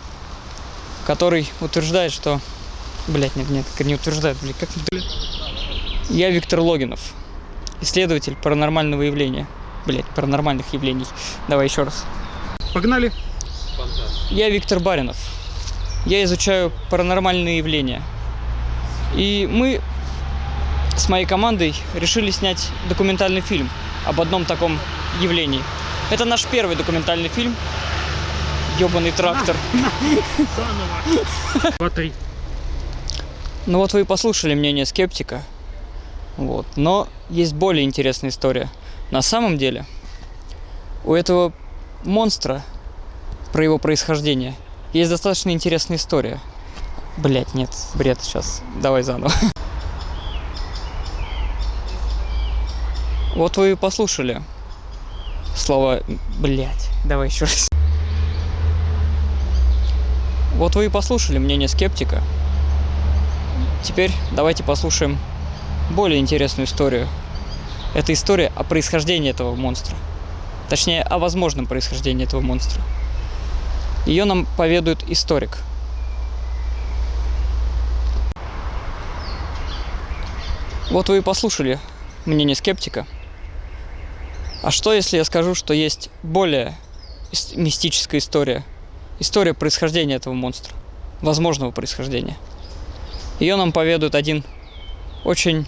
который утверждает, что... Блять, нет, нет, не утверждает, блядь, как... Я Виктор Логинов, исследователь паранормального явления. Блять, паранормальных явлений. Давай еще раз. Погнали. Я Виктор Баринов. Я изучаю паранормальные явления. И мы с моей командой решили снять документальный фильм об одном таком явлении. Это наш первый документальный фильм. Ёбаный трактор. Заново. Три. Ну вот вы и послушали мнение скептика. Вот. Но есть более интересная история. На самом деле, у этого монстра, про его происхождение, есть достаточно интересная история. Блять, нет, бред, сейчас. Давай заново. Вот вы и послушали слова блять. Давай еще раз. Вот вы и послушали мнение скептика. Теперь давайте послушаем более интересную историю. Это история о происхождении этого монстра. Точнее, о возможном происхождении этого монстра. Ее нам поведает историк. Вот вы и послушали мнение скептика. А что, если я скажу, что есть более ис- мистическая история? История происхождения этого монстра. Возможного происхождения. Ее нам поведает один очень...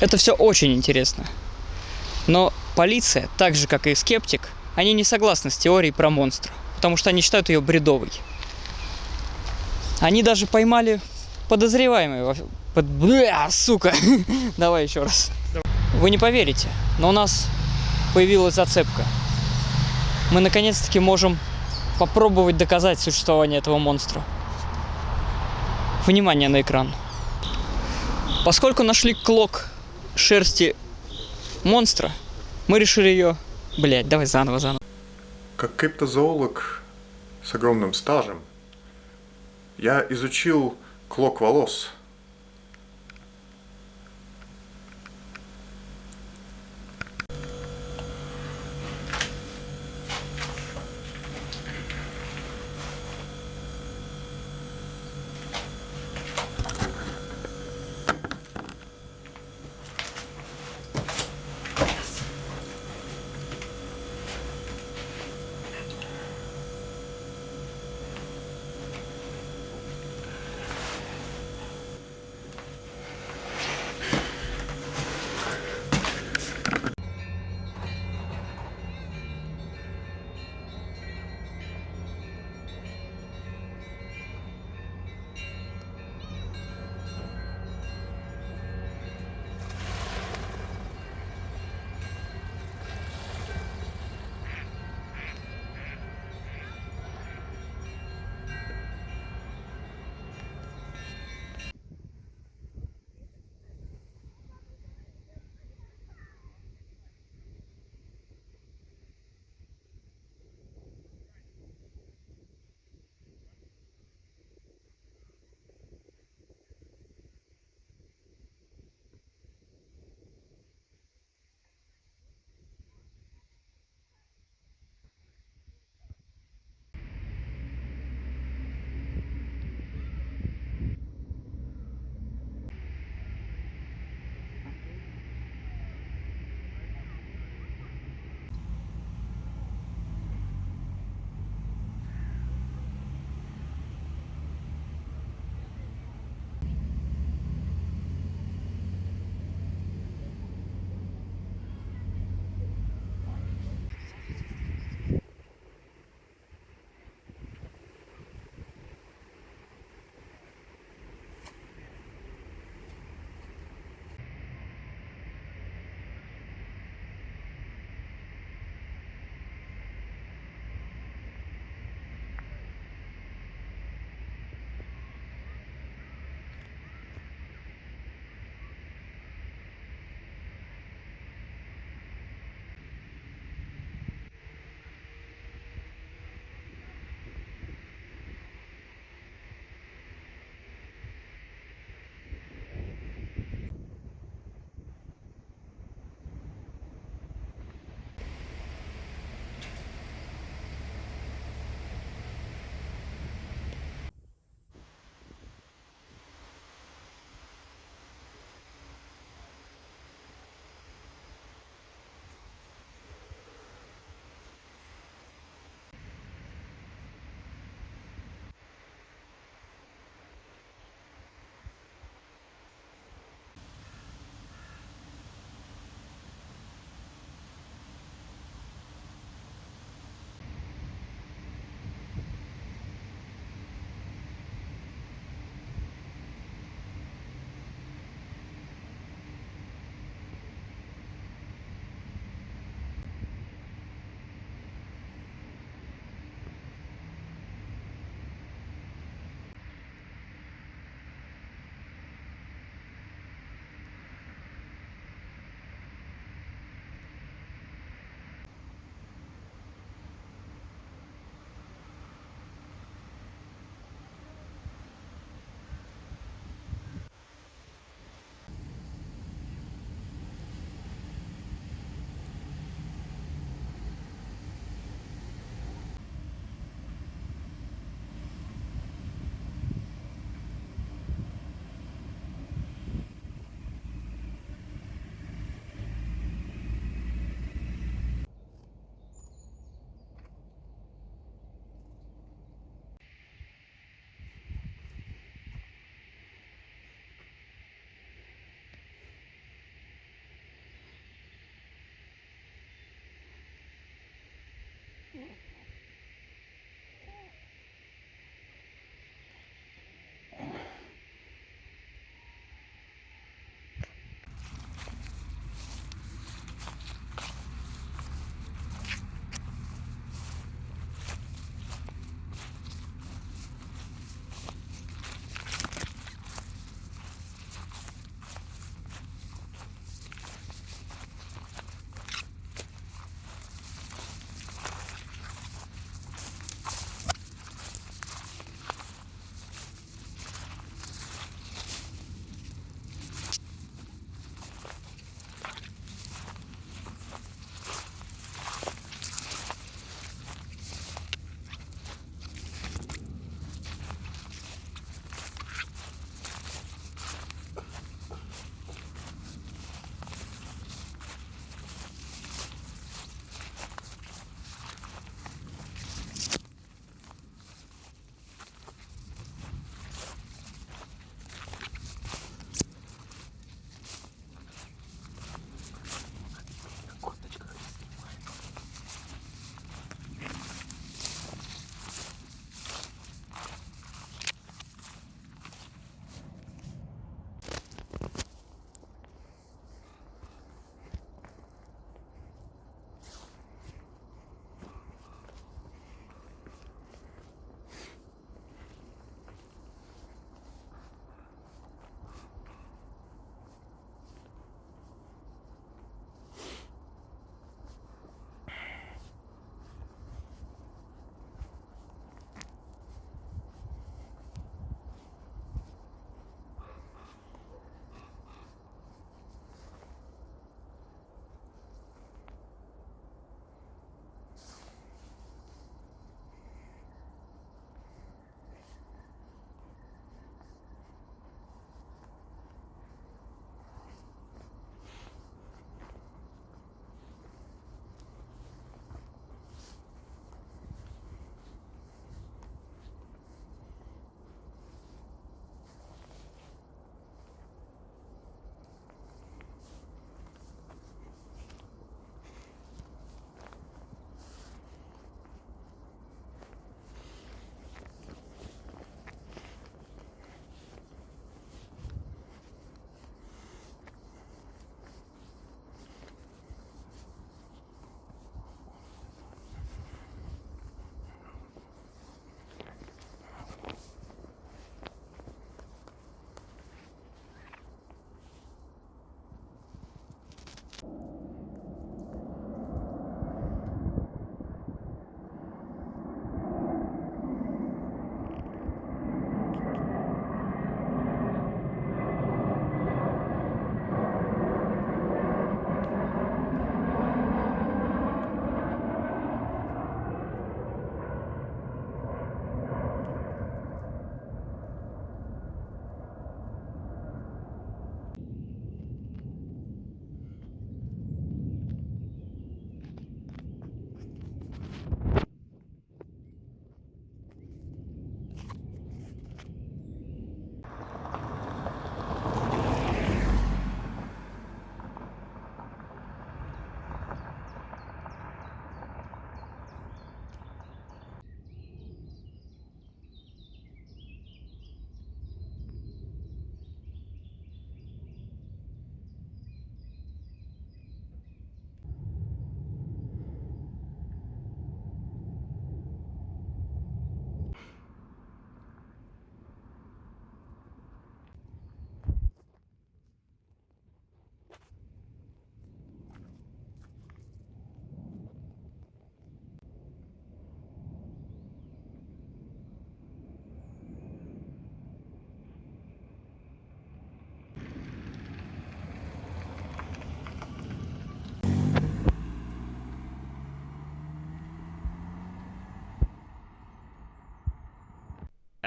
Это все очень интересно. Но полиция, так же как и скептик, они не согласны с теорией про монстра, потому что они считают ее бредовой. Они даже поймали подозреваемого. Под... Бля, сука! Давай еще раз. Вы не поверите, но у нас появилась зацепка. Мы наконец-таки можем попробовать доказать существование этого монстра. Внимание на экран. Поскольку нашли клок шерсти монстра, мы решили ее... Блять, давай заново, заново. Как криптозоолог с огромным стажем, я изучил клок волос.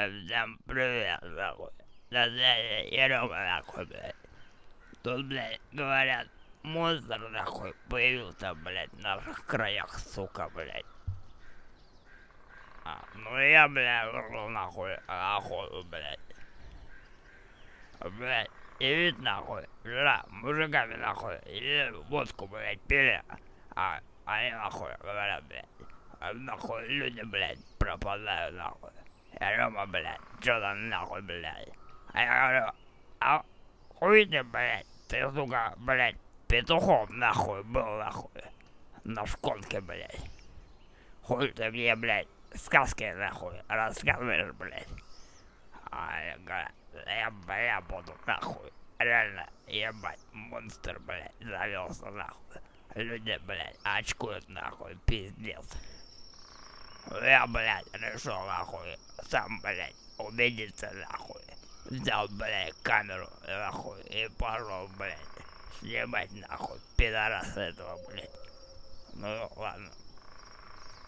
Всем привет, нахуй. Да, Ерема, нахуй, блядь. Тут, блядь, говорят, монстр, нахуй, появился, блядь, в наших краях, сука, блядь. А, ну я, блядь, вышел, нахуй, охоту, блядь. Блядь, и вид, нахуй, вчера мужиками, нахуй, или водку, блядь, пили, а они, нахуй, говорят, блядь, а, нахуй, люди, блядь, пропадают, нахуй. Рома, блядь, чё там, нахуй, блядь? А я говорю, а хуй ты, блядь, ты, сука, блядь, петухом, нахуй, был, нахуй, на шконке, блядь. Хуй ты мне, блядь, сказки, нахуй, рассказываешь, блядь. А я говорю, я, бля, буду, нахуй, реально, ебать, монстр, блядь, завелся, нахуй. Люди, блядь, очкуют, нахуй, пиздец. Я, блядь, решил, нахуй, сам, блядь, убедиться, нахуй. Взял, блядь, камеру, нахуй, и пошел, блядь, снимать, нахуй, пидораса этого, блядь. Ну, ладно.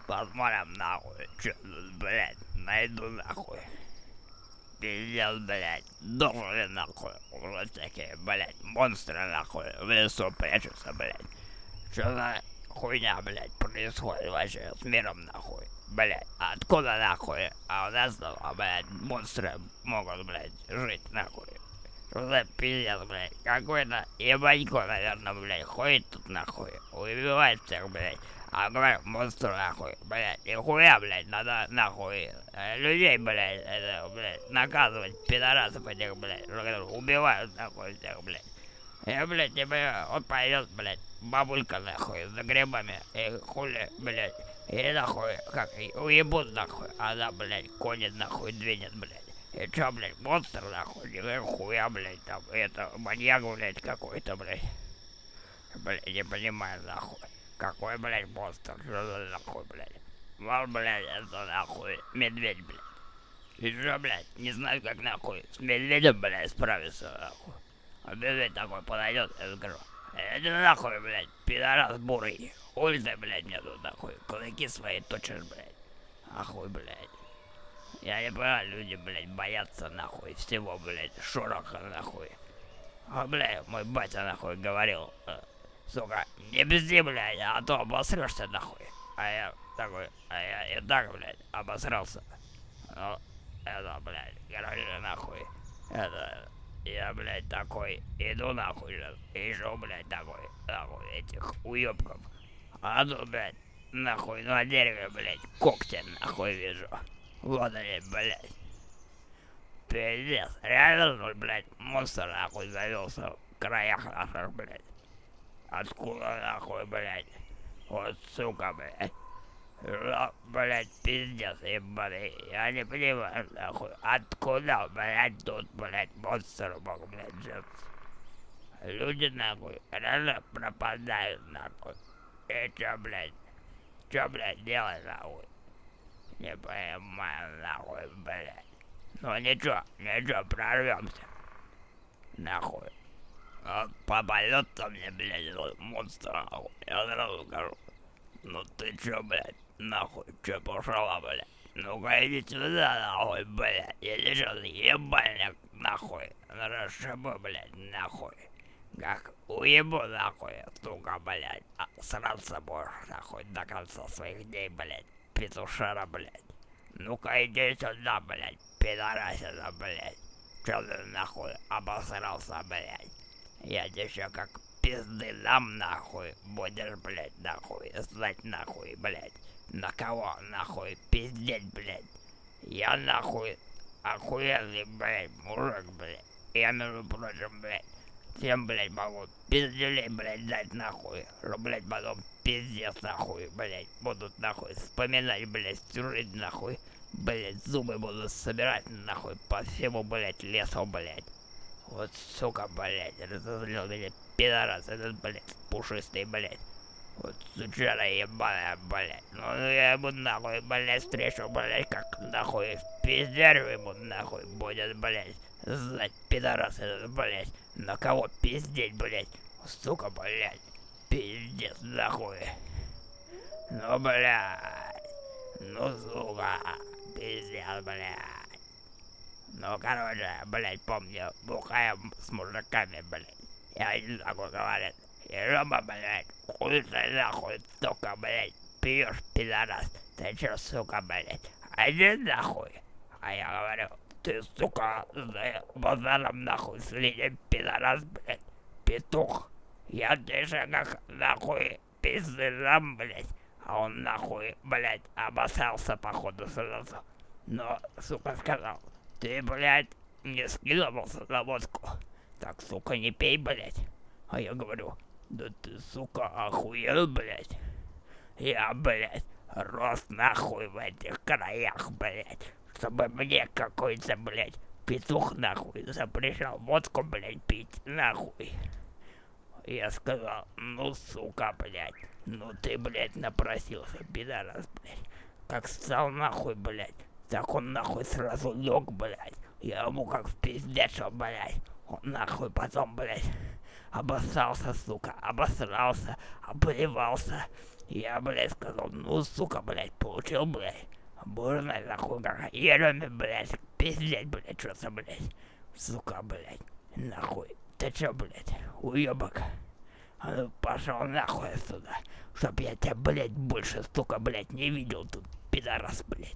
Посмотрим, нахуй, что тут, блядь, найду, нахуй. Пиздец, блядь, должен, нахуй, уже такие, блядь, монстры, нахуй, в лесу прячутся, блядь. Что за хуйня, блядь, происходит вообще с миром, нахуй? Блядь, откуда, нахуй? А у нас, а, блядь, монстры могут, блядь, жить, нахуй. Что за пиздец, блядь? Какой-то ебанько, наверное, блядь, ходит тут, нахуй, убивает всех, блядь. А говорю, монстр, нахуй, блядь, нихуя, блядь, надо, нахуй, э, людей, блядь, это, блядь, наказывать, пидорасов этих, блядь, убивают, нахуй, всех, блядь. Я, блядь, не понимаю, он пойдет, блядь, бабулька, нахуй, за грибами, и хули, блядь, и нахуй, как, уебут, нахуй, она, блядь, конит, нахуй, двинет, блядь. И чё, блядь, монстр, нахуй, нихуя, блядь, там, это, маньяк, блядь, какой-то, блядь. Блядь, не понимаю, нахуй. Какой, блядь, монстр, что за нахуй, блядь. Вал, блядь, это, нахуй, медведь, блядь. И чё, блядь, не знаю, как, нахуй, с медведем, блядь, справиться, нахуй. А медведь такой подойдет, я скажу, это нахуй, блядь, пидорас бурый. Хуй ты, блядь, мне тут, нахуй, кулаки свои точишь, блядь. Ахуй, блядь. Я не понимаю, люди, блядь, боятся, нахуй, всего, блядь, шороха, нахуй. А, блядь, мой батя, нахуй, говорил, э, сука, не бзди, блядь, а то обосрешься, нахуй. А я такой, а я и так, блядь, обосрался. Ну, это, блядь, короче, нахуй, это, я, блядь, такой, иду нахуй же, ищу, блядь, такой, нахуй, этих уёбков. А тут, блядь, нахуй, на дереве, блядь, когти, нахуй, вижу. Вот они, блядь. Пиздец, реально, ну, блядь, монстр, нахуй, завелся в краях наших, блядь. Откуда, нахуй, блядь? Вот, сука, блядь. Ла- Блядь, пиздец, ебаный. Я не понимаю, нахуй, откуда, блядь, тут, блядь, монстр мог, блядь, жить. Люди, нахуй, реально пропадают, нахуй. И чё, блядь, чё, блядь, делать, нахуй? Не понимаю, нахуй, блядь. Ну ничего, ничего, прорвемся. Нахуй. Вот попадется мне, блядь, монстр, нахуй. Я сразу скажу. Ну ты чё, блядь, нахуй, чё пошла, блядь? Ну-ка иди сюда, нахуй, блядь. Я сейчас ебальник, нахуй. Расшибу, блядь, нахуй. Как уебу, нахуй, сука, блядь. А сраться будешь, нахуй, до конца своих дней, блядь. Петушара, блядь. Ну-ка иди сюда, блядь, пидорасина, блядь. Чё ты нахуй обосрался, блядь? Я тебе ещё как пизды дам, нахуй. Будешь, блядь, нахуй, знать, нахуй, блядь. На кого, нахуй, пиздеть, блядь. Я, нахуй, охуенный, блядь, мужик, блядь. Я, между прочим, блядь, всем, блядь, могу пизделей, блядь, дать, нахуй. Что, блядь, потом пиздец, нахуй, блядь, будут, нахуй, вспоминать, блядь, всю жизнь, нахуй. Блядь, зубы буду собирать, нахуй, по всему, блядь, лесу, блядь. Вот, сука, блядь, разозлил меня пидорас этот, блядь, пушистый, блядь. Вот сучара ебаная, блядь. Ну я ему нахуй, блядь, встречу, блядь, как нахуй пиздярю ему нахуй будет, блядь. Знать, пидорас этот, блядь. На кого пиздеть, блядь. Сука, блядь. Пиздец, нахуй. Ну, блядь. Ну, сука. Пиздец, блядь. Ну, короче, блядь, помню, бухаем с мужиками, блядь. И один такой говорит, Рома, блядь, хуй ты нахуй, сука, блядь, пьешь, пидорас. Ты чё, сука, блядь, один нахуй? А я говорю, ты, сука, за базаром нахуй следи, пидорас, блядь, петух. Я тебе как нахуй пизды дам, блядь. А он нахуй, блядь, обоссался походу сразу. Но, сука, сказал, ты, блядь, не скидывался на водку. Так, сука, не пей, блядь. А я говорю, да ты, сука, охуел, блядь. Я, блядь, рос нахуй в этих краях, блядь. Чтобы мне какой-то, блядь, петух нахуй запрещал водку, блядь, пить, нахуй. Я сказал, ну, сука, блядь, ну ты, блядь, напросился, пидорас, блядь. Как стал нахуй, блядь, так он нахуй сразу лег, блядь. Я ему как в пиздечил, блядь. Он нахуй потом, блядь, обоссался, сука, обосрался, обливался. Я, блядь, сказал, ну, сука, блядь, получил, блядь. Бурно, нахуй, как ереме, блядь, пиздеть, блядь, что-то, блядь. Сука, блядь, нахуй. Ты чё, блядь, уёбок? А ну пошел нахуй отсюда, чтоб я тебя, блядь, больше, сука, блядь, не видел тут, пидорас, блядь.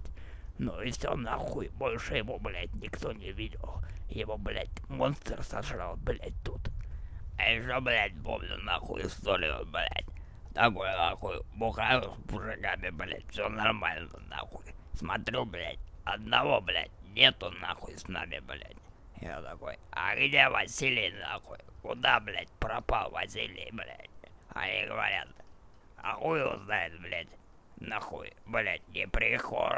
Ну и все нахуй, больше его, блядь, никто не видел. Его, блядь, монстр сожрал, блядь, тут. А еще, блядь, помню нахуй историю, блядь. Такой нахуй, бухаю с мужиками, блядь, все нормально, нахуй. Смотрю, блядь, одного, блядь, нету нахуй с нами, блядь. Я такой, а где Василий, нахуй? Куда, блядь, пропал Василий, блядь? Они говорят, а хуй его знает, блядь. Нахуй, блядь, не пришел,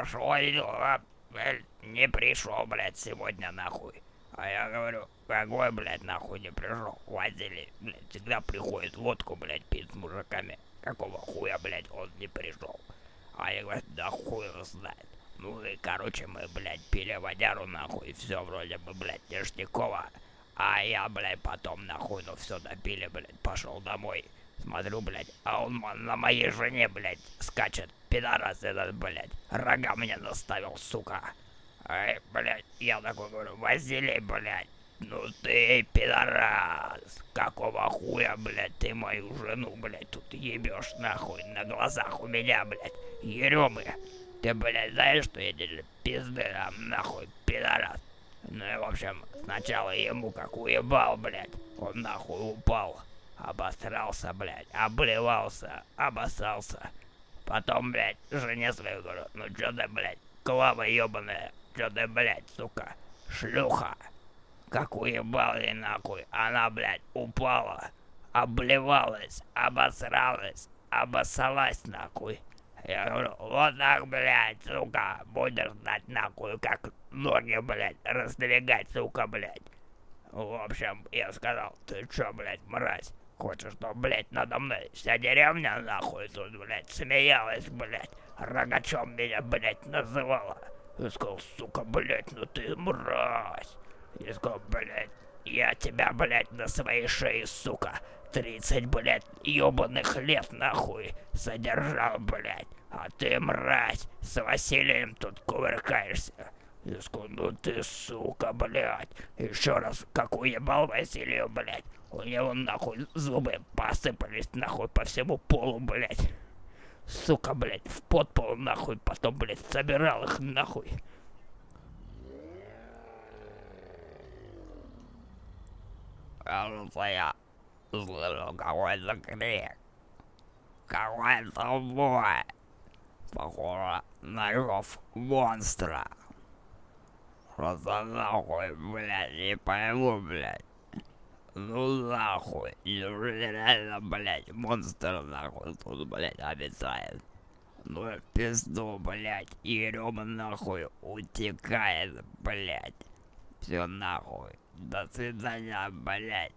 блядь, не пришел, блядь, сегодня, нахуй. А я говорю, какой, блядь, нахуй не пришел? Василий, блядь, всегда приходит водку, блядь, пить с мужиками. Какого хуя, блядь, он не пришел? А я говорю, да хуй его знает. Ну и, короче, мы, блядь, пили водяру, нахуй, все вроде бы, блядь, ништяково. А я, блядь, потом, нахуй, ну все допили, блядь, пошел домой. Смотрю, блядь, а он на моей жене, блядь, скачет. Пидорас этот, блядь, рога мне наставил, сука. Ай, блядь, я такой говорю, Василий, блядь, ну ты пидорас. Какого хуя, блядь, ты мою жену, блядь, тут ебешь нахуй на глазах у меня, блядь, еремы. Ты, блядь, знаешь, что я тебе пизды дам, нахуй, пидорас. Ну и, в общем, сначала ему как уебал, блядь, он нахуй упал. Обосрался, блядь, обливался, обоссался. Потом, блядь, жене своей говорю, ну чё ты, блядь, клава ебаная, чё ты, блядь, сука, шлюха. Как уебал ей нахуй, она, блядь, упала, обливалась, обосралась, обоссалась нахуй. Я говорю, вот так, блядь, сука, будешь знать нахуй, как ноги, блядь, раздвигать, сука, блядь. В общем, я сказал, ты чё, блядь, мразь, хочешь, что, блядь, надо мной вся деревня, нахуй, тут, блядь, смеялась, блядь, рогачом меня, блядь, называла. Я сказал, сука, блядь, ну ты мразь. Я сказал, блядь, я тебя, блядь, на своей шее, сука, 30, блядь, ебаных лет, нахуй, содержал, блядь. А ты, мразь, с Василием тут кувыркаешься. Я сказал, ну ты, сука, блядь. Еще раз, как уебал Василию, блядь. У него, нахуй, зубы посыпались, нахуй, по всему полу, блядь. Сука, блядь, в подпол, нахуй, потом, блядь, собирал их, нахуй. Кажется, я слышу какой-то крик. Какой-то бой. Похоже на рев монстра. Просто нахуй, блядь, не пойму, блядь. Ну нахуй, неужели реально, блядь, монстр нахуй тут, блядь, обитает? Ну и в пизду, блядь, Ерема нахуй утекает, блядь. Все нахуй. До свидания, блядь.